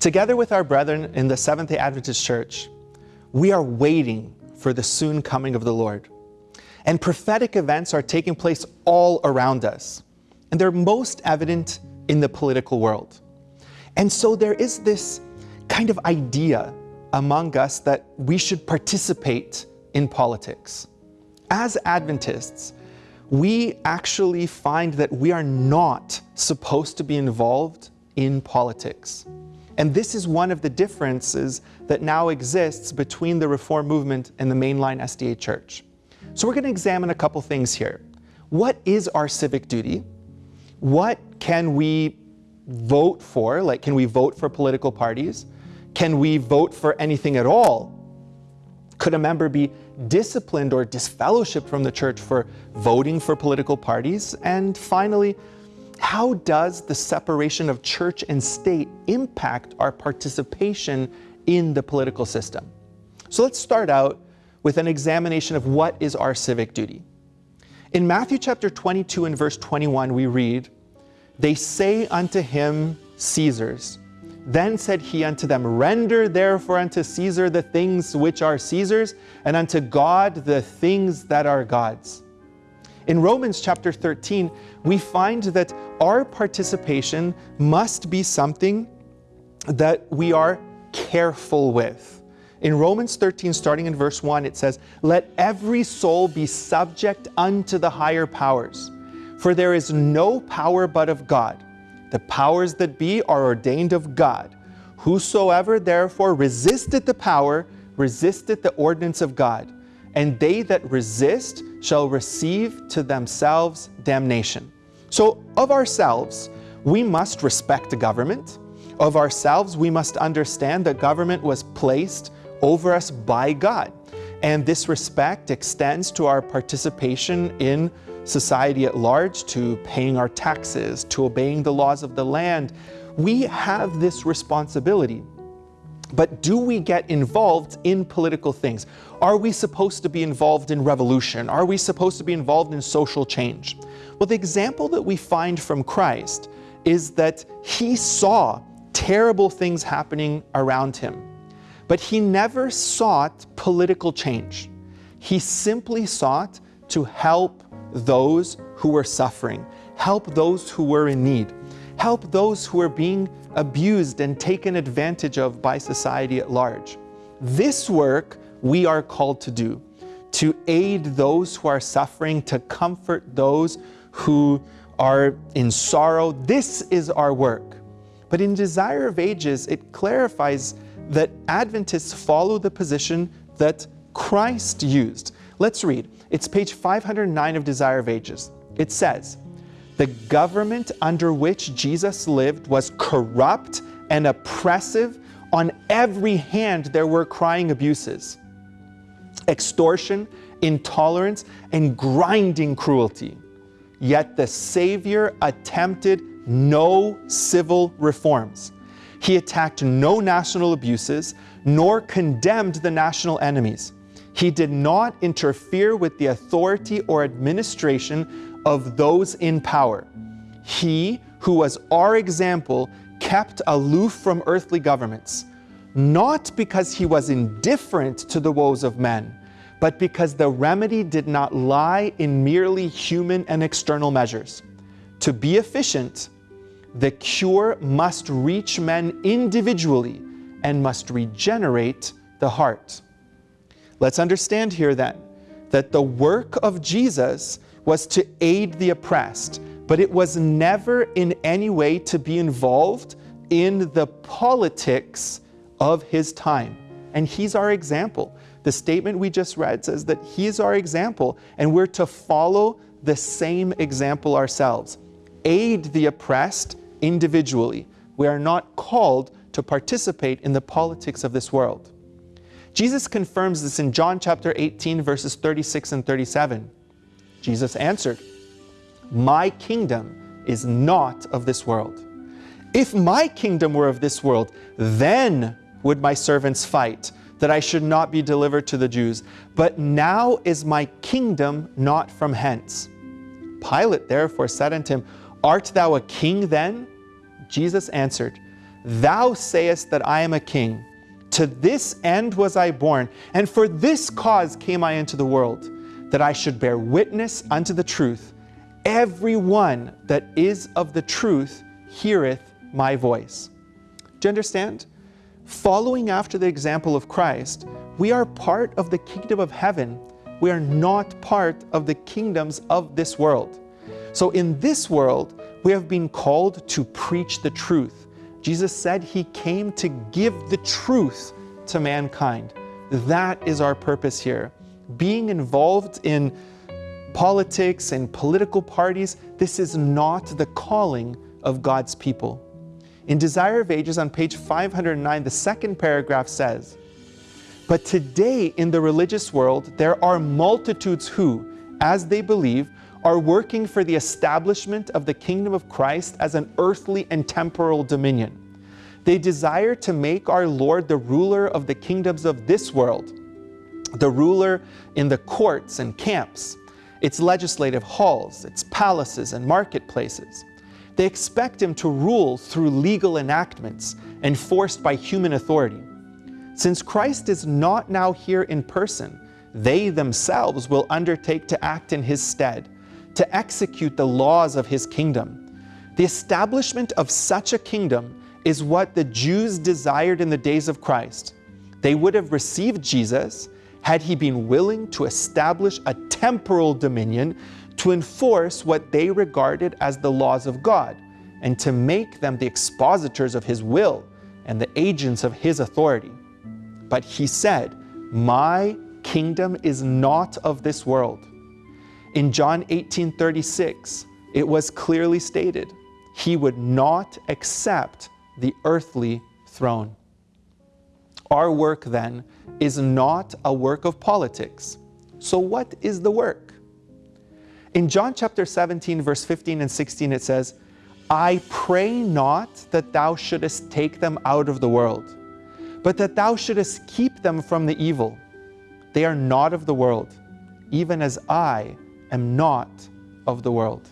Together with our brethren in the Seventh day Adventist Church, we are waiting for the soon coming of the Lord. And prophetic events are taking place all around us. And they're most evident in the political world. And so there is this kind of idea among us that we should participate in politics. As Adventists, we actually find that we are not supposed to be involved in politics. And this is one of the differences that now exists between the Reform movement and the mainline SDA Church. So we're going to examine a couple things here. What is our civic duty? What can we vote for? Like, can we vote for political parties? Can we vote for anything at all? Could a member be disciplined or disfellowshipped from the church for voting for political parties? And finally, how does the separation of church and state impact our participation in the political system? So let's start out with an examination of what is our civic duty. In Matthew chapter 22 and verse 21, we read, They say unto him, Caesar's. Then said he unto them, Render therefore unto Caesar the things which are Caesar's, and unto God the things that are God's. In Romans chapter 13, we find that our participation must be something that we are careful with. In Romans 13, starting in verse 1, it says, Let every soul be subject unto the higher powers, for there is no power but of God. The powers that be are ordained of God. Whosoever therefore resisteth the power, resisteth the ordinance of God and they that resist shall receive to themselves damnation. So of ourselves, we must respect the government. Of ourselves, we must understand that government was placed over us by God. And this respect extends to our participation in society at large, to paying our taxes, to obeying the laws of the land. We have this responsibility. But do we get involved in political things? Are we supposed to be involved in revolution? Are we supposed to be involved in social change? Well, the example that we find from Christ is that he saw terrible things happening around him, but he never sought political change. He simply sought to help those who were suffering, help those who were in need, help those who were being abused and taken advantage of by society at large. This work we are called to do, to aid those who are suffering, to comfort those who are in sorrow. This is our work. But in Desire of Ages, it clarifies that Adventists follow the position that Christ used. Let's read. It's page 509 of Desire of Ages. It says, the government under which Jesus lived was corrupt and oppressive. On every hand, there were crying abuses, extortion, intolerance, and grinding cruelty. Yet the Savior attempted no civil reforms. He attacked no national abuses, nor condemned the national enemies. He did not interfere with the authority or administration of those in power. He, who was our example, kept aloof from earthly governments, not because he was indifferent to the woes of men, but because the remedy did not lie in merely human and external measures. To be efficient, the cure must reach men individually and must regenerate the heart. Let's understand here then that the work of Jesus was to aid the oppressed, but it was never in any way to be involved in the politics of his time. And he's our example. The statement we just read says that he is our example, and we're to follow the same example ourselves. Aid the oppressed individually. We are not called to participate in the politics of this world. Jesus confirms this in John chapter 18, verses 36 and 37. Jesus answered, My kingdom is not of this world. If my kingdom were of this world, then would my servants fight, that I should not be delivered to the Jews. But now is my kingdom not from hence. Pilate therefore said unto him, Art thou a king then? Jesus answered, Thou sayest that I am a king. To this end was I born, and for this cause came I into the world, that I should bear witness unto the truth. Every one that is of the truth heareth my voice. Do you understand? Following after the example of Christ, we are part of the kingdom of heaven. We are not part of the kingdoms of this world. So in this world, we have been called to preach the truth. Jesus said he came to give the truth to mankind. That is our purpose here. Being involved in politics and political parties, this is not the calling of God's people. In Desire of Ages on page 509, the second paragraph says, But today in the religious world, there are multitudes who, as they believe, are working for the establishment of the kingdom of Christ as an earthly and temporal dominion. They desire to make our Lord the ruler of the kingdoms of this world, the ruler in the courts and camps, its legislative halls, its palaces and marketplaces. They expect him to rule through legal enactments enforced by human authority. Since Christ is not now here in person, they themselves will undertake to act in his stead, to execute the laws of his kingdom. The establishment of such a kingdom is what the Jews desired in the days of Christ. They would have received Jesus had he been willing to establish a temporal dominion to enforce what they regarded as the laws of God and to make them the expositors of his will and the agents of his authority. But he said, My kingdom is not of this world. In John 18:36, it was clearly stated, he would not accept the earthly throne. Our work then is not a work of politics. So what is the work? In John chapter 17, verse 15 and 16, it says, I pray not that thou shouldest take them out of the world, but that thou shouldest keep them from the evil. They are not of the world, even as I am not of the world.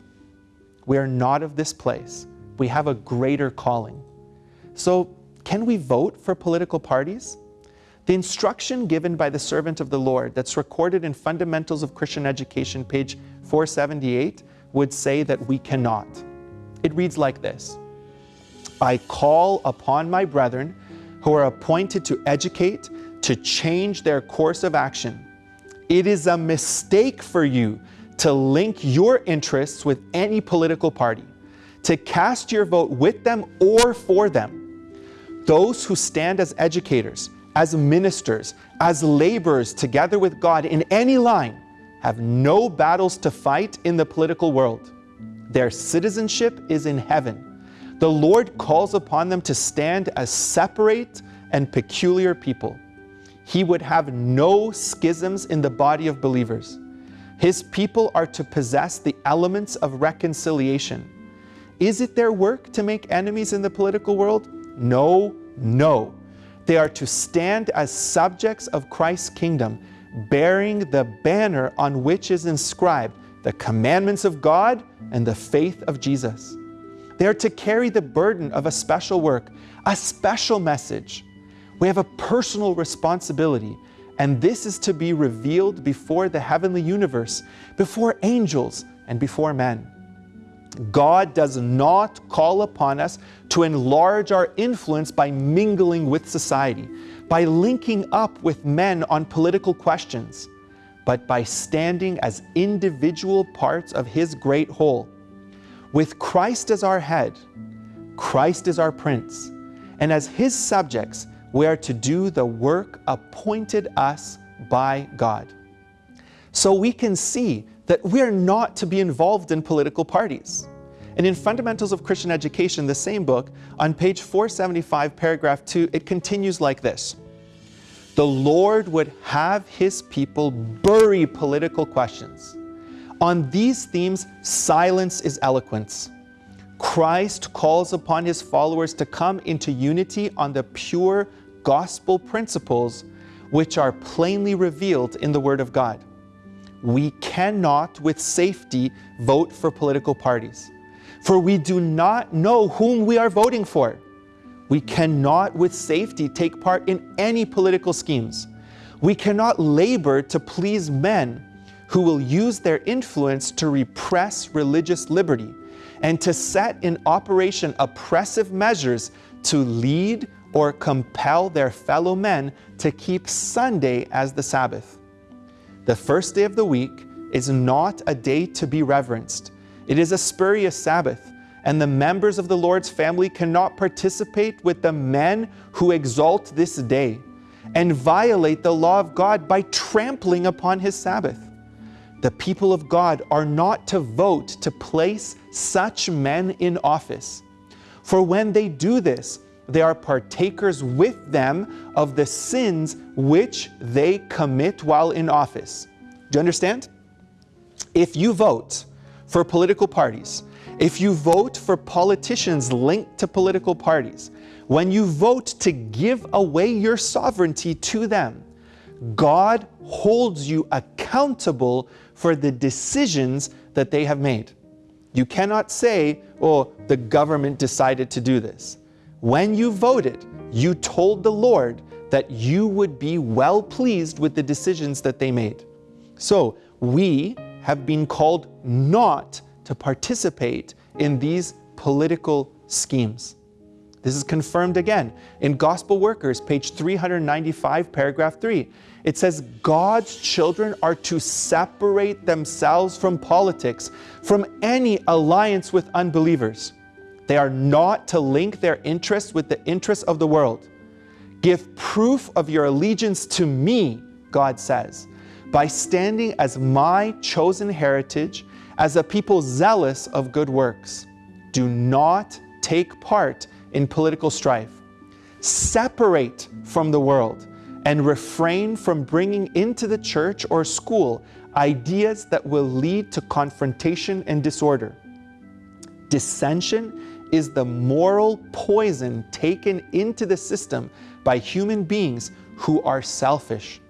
We are not of this place. We have a greater calling. So can we vote for political parties? The instruction given by the servant of the Lord that's recorded in Fundamentals of Christian Education, page 478, would say that we cannot. It reads like this, I call upon my brethren who are appointed to educate, to change their course of action. It is a mistake for you to link your interests with any political party, to cast your vote with them or for them. Those who stand as educators, as ministers, as laborers together with God in any line have no battles to fight in the political world. Their citizenship is in heaven. The Lord calls upon them to stand as separate and peculiar people. He would have no schisms in the body of believers. His people are to possess the elements of reconciliation. Is it their work to make enemies in the political world? No, no. They are to stand as subjects of Christ's kingdom, bearing the banner on which is inscribed the commandments of God and the faith of Jesus. They are to carry the burden of a special work, a special message. We have a personal responsibility, and this is to be revealed before the heavenly universe, before angels, and before men. God does not call upon us to enlarge our influence by mingling with society, by linking up with men on political questions, but by standing as individual parts of His great whole. With Christ as our head, Christ is our prince, and as His subjects, we are to do the work appointed us by God. So we can see that we're not to be involved in political parties. And in Fundamentals of Christian Education, the same book, on page 475, paragraph 2, it continues like this. The Lord would have his people bury political questions. On these themes, silence is eloquence. Christ calls upon his followers to come into unity on the pure gospel principles which are plainly revealed in the Word of God we cannot with safety vote for political parties, for we do not know whom we are voting for. We cannot with safety take part in any political schemes. We cannot labor to please men who will use their influence to repress religious liberty and to set in operation oppressive measures to lead or compel their fellow men to keep Sunday as the Sabbath. The first day of the week is not a day to be reverenced. It is a spurious Sabbath, and the members of the Lord's family cannot participate with the men who exalt this day and violate the law of God by trampling upon his Sabbath. The people of God are not to vote to place such men in office. For when they do this, they are partakers with them of the sins which they commit while in office. Do you understand? If you vote for political parties, if you vote for politicians linked to political parties, when you vote to give away your sovereignty to them, God holds you accountable for the decisions that they have made. You cannot say, oh, the government decided to do this. When you voted, you told the Lord that you would be well pleased with the decisions that they made. So we have been called not to participate in these political schemes. This is confirmed again in Gospel Workers, page 395, paragraph 3. It says, God's children are to separate themselves from politics, from any alliance with unbelievers. They are not to link their interests with the interests of the world. Give proof of your allegiance to me, God says, by standing as my chosen heritage, as a people zealous of good works. Do not take part in political strife. Separate from the world and refrain from bringing into the church or school ideas that will lead to confrontation and disorder. Dissension is the moral poison taken into the system by human beings who are selfish.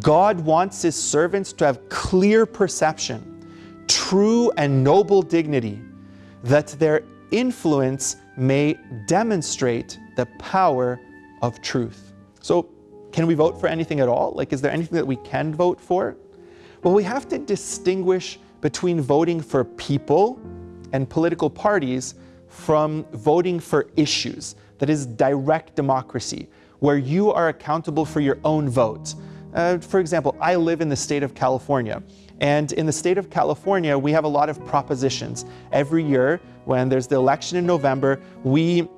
God wants His servants to have clear perception, true and noble dignity, that their influence may demonstrate the power of truth. So, can we vote for anything at all? Like, is there anything that we can vote for? Well, we have to distinguish between voting for people and political parties from voting for issues. That is direct democracy, where you are accountable for your own vote. Uh, for example, I live in the state of California. And in the state of California, we have a lot of propositions. Every year, when there's the election in November, we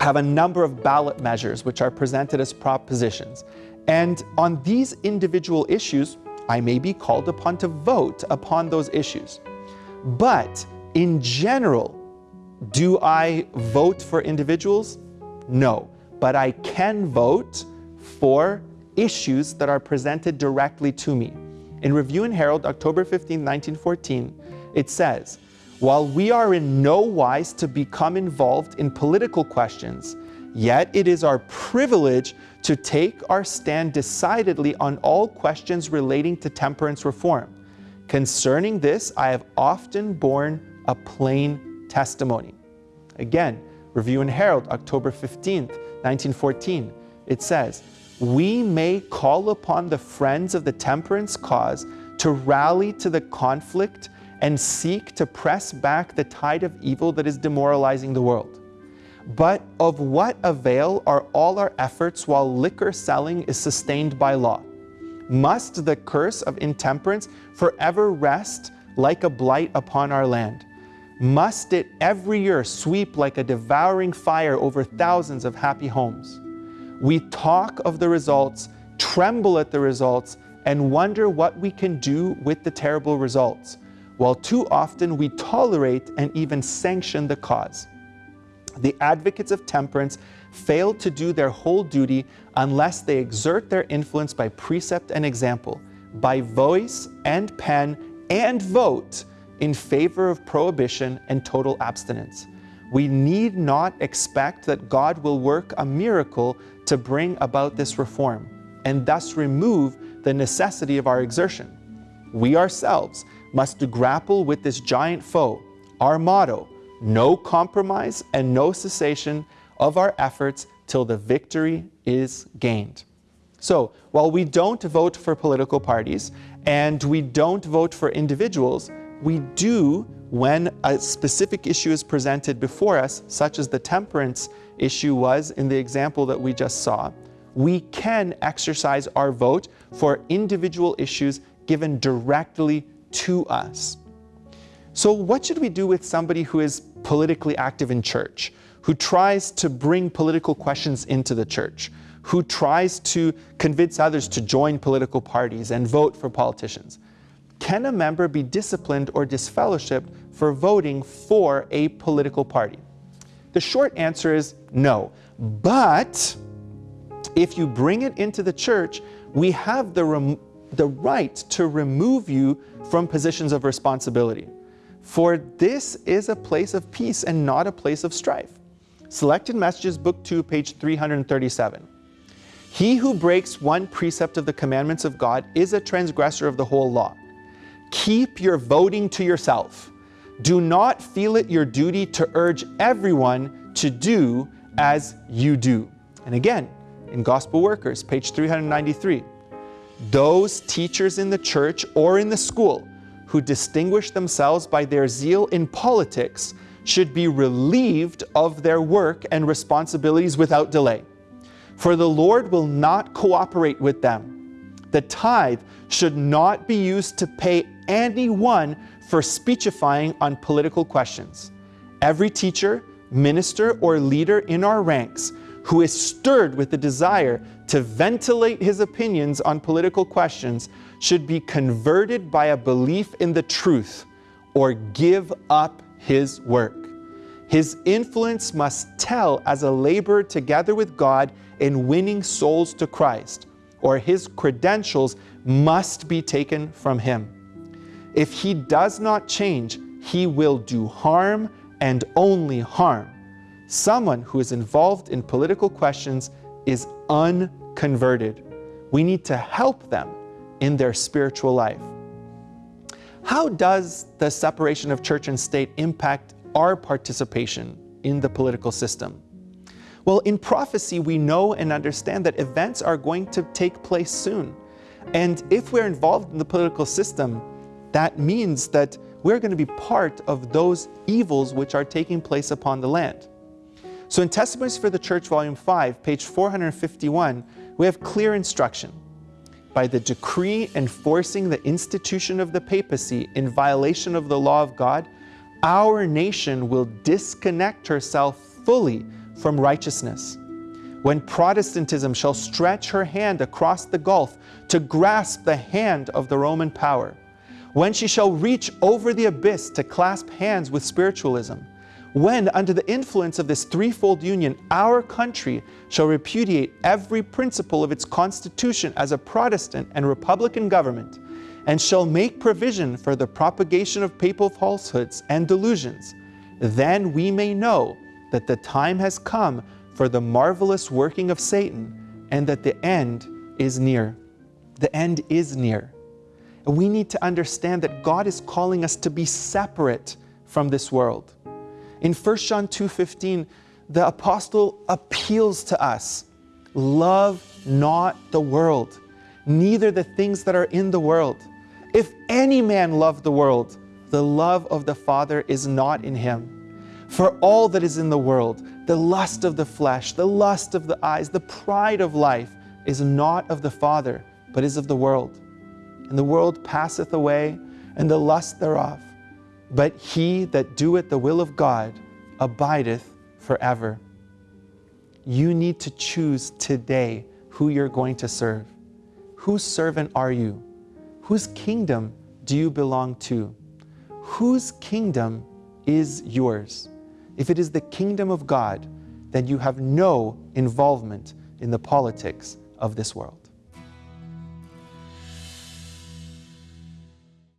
have a number of ballot measures which are presented as propositions. And on these individual issues, I may be called upon to vote upon those issues. But in general, do I vote for individuals? No. But I can vote for issues that are presented directly to me. In Review and Herald, October 15, 1914, it says, While we are in no wise to become involved in political questions, yet it is our privilege to take our stand decidedly on all questions relating to temperance reform. Concerning this, I have often borne a plain testimony. Again, Review and Herald, October 15, 1914, it says, we may call upon the friends of the temperance cause to rally to the conflict and seek to press back the tide of evil that is demoralizing the world. But of what avail are all our efforts while liquor selling is sustained by law? Must the curse of intemperance forever rest like a blight upon our land? Must it every year sweep like a devouring fire over thousands of happy homes? We talk of the results, tremble at the results, and wonder what we can do with the terrible results, while too often we tolerate and even sanction the cause. The advocates of temperance fail to do their whole duty unless they exert their influence by precept and example, by voice and pen and vote in favor of prohibition and total abstinence. We need not expect that God will work a miracle to bring about this reform and thus remove the necessity of our exertion. We ourselves must grapple with this giant foe. Our motto, no compromise and no cessation, of our efforts till the victory is gained. So, while we don't vote for political parties and we don't vote for individuals, we do when a specific issue is presented before us, such as the temperance issue was in the example that we just saw, we can exercise our vote for individual issues given directly to us. So what should we do with somebody who is politically active in church, who tries to bring political questions into the church, who tries to convince others to join political parties and vote for politicians? Can a member be disciplined or disfellowshipped for voting for a political party? The short answer is no. But if you bring it into the church, we have the, the right to remove you from positions of responsibility. For this is a place of peace and not a place of strife. Selected Messages, Book 2, page 337. He who breaks one precept of the commandments of God is a transgressor of the whole law. Keep your voting to yourself. Do not feel it your duty to urge everyone to do as you do. And again, in Gospel Workers, page 393. Those teachers in the church or in the school who distinguish themselves by their zeal in politics should be relieved of their work and responsibilities without delay. For the Lord will not cooperate with them. The tithe should not be used to pay anyone for speechifying on political questions. Every teacher, minister, or leader in our ranks who is stirred with the desire to ventilate his opinions on political questions should be converted by a belief in the truth or give up his work. His influence must tell as a laborer together with God in winning souls to Christ, or his credentials must be taken from him. If he does not change, he will do harm and only harm Someone who is involved in political questions is unconverted. We need to help them in their spiritual life. How does the separation of church and state impact our participation in the political system? Well, in prophecy, we know and understand that events are going to take place soon. And if we're involved in the political system, that means that we're going to be part of those evils which are taking place upon the land. So in Testimonies for the Church, Volume 5, page 451, we have clear instruction. By the decree enforcing the institution of the papacy in violation of the law of God, our nation will disconnect herself fully from righteousness. When Protestantism shall stretch her hand across the gulf to grasp the hand of the Roman power, when she shall reach over the abyss to clasp hands with spiritualism, when, under the influence of this threefold union, our country shall repudiate every principle of its constitution as a Protestant and Republican government, and shall make provision for the propagation of papal falsehoods and delusions, then we may know that the time has come for the marvelous working of Satan, and that the end is near. The end is near. We need to understand that God is calling us to be separate from this world. In 1 John 2.15, the apostle appeals to us, love not the world, neither the things that are in the world. If any man love the world, the love of the Father is not in him. For all that is in the world, the lust of the flesh, the lust of the eyes, the pride of life, is not of the Father, but is of the world. And the world passeth away, and the lust thereof. But he that doeth the will of God abideth forever. You need to choose today who you're going to serve. Whose servant are you? Whose kingdom do you belong to? Whose kingdom is yours? If it is the kingdom of God, then you have no involvement in the politics of this world.